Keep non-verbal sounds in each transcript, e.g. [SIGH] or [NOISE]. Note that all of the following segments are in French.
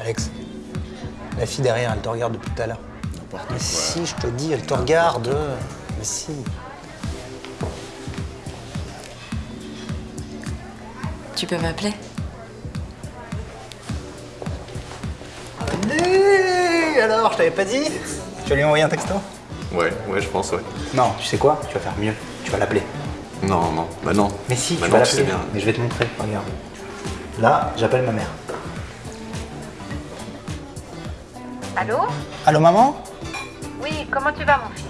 Alex, la fille derrière, elle te regarde depuis tout à l'heure. N'importe Mais quoi. si, je te dis, elle te regarde. Mais si. Tu peux m'appeler? Allez Alors, je t'avais pas dit Tu vas lui envoyer un texto? Ouais, ouais, je pense, ouais. Non, tu sais quoi? Tu vas faire mieux. Tu vas l'appeler. Non, non, bah non. Mais si, tu vas tu sais l'appeler. Mais je vais te montrer, regarde. Là, j'appelle ma mère. Allô Allô, maman Oui, comment tu vas mon fils?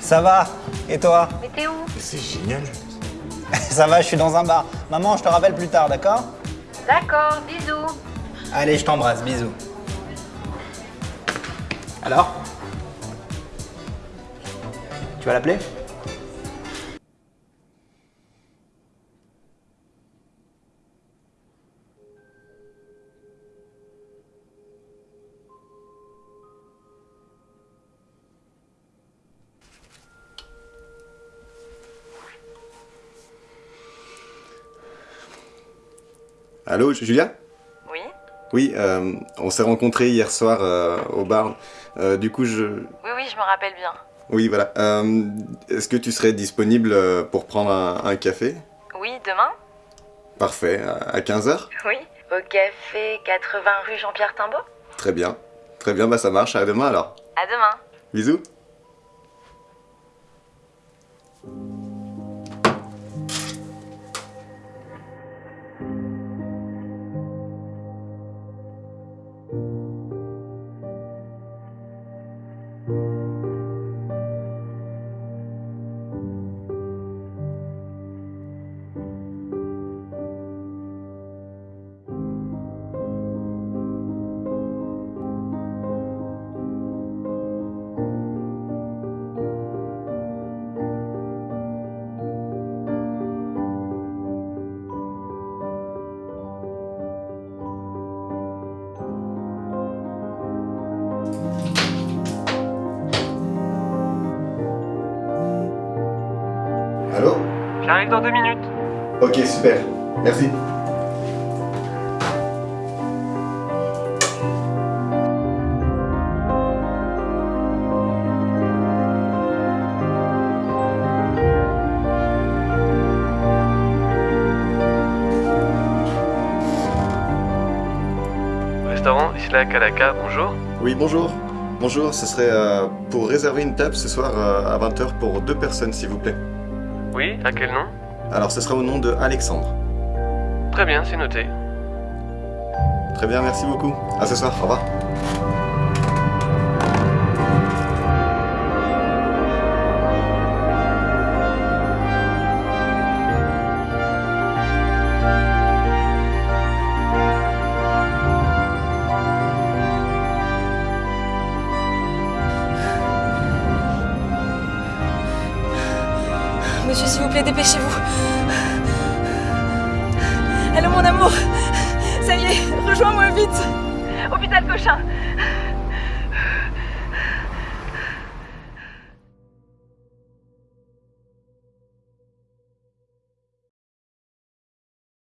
Ça va? Et toi? Mais t'es où? Mais C'est génial. [LAUGHS] Ça va, je suis dans un bar. Maman, je te rappelle plus tard, d'accord? D'accord, bisous. Allez, je t'embrasse, bisous. Alors? Tu vas l'appeler? Allô, Julia? Oui Oui, euh, on s'est rencontrés hier soir euh, au bar. Euh, du coup, je... Oui, oui, je me rappelle bien. Oui, voilà. Est-ce que tu serais disponible pour prendre un, un café? Oui, demain Parfait, à 15h Oui. Au café 80 rue Jean-Pierre Timbaud Très bien. Très bien, bah ça marche. À demain alors. À demain. Bisous. Allô J'arrive dans deux minutes. Ok, super. Merci. Restaurant Isla Kalaka, bonjour. Oui, bonjour. Bonjour, ce serait euh, pour réserver une table ce soir euh, à 20h pour deux personnes, s'il vous plaît. Oui, à quel nom Alors, ce sera au nom de Alexandre. Très bien, c'est noté. Très bien, merci beaucoup. À ce soir, au revoir. Monsieur, s'il vous plaît, dépêchez-vous. Allô, mon amour. Ça y est, rejoins-moi vite. Hôpital Cochin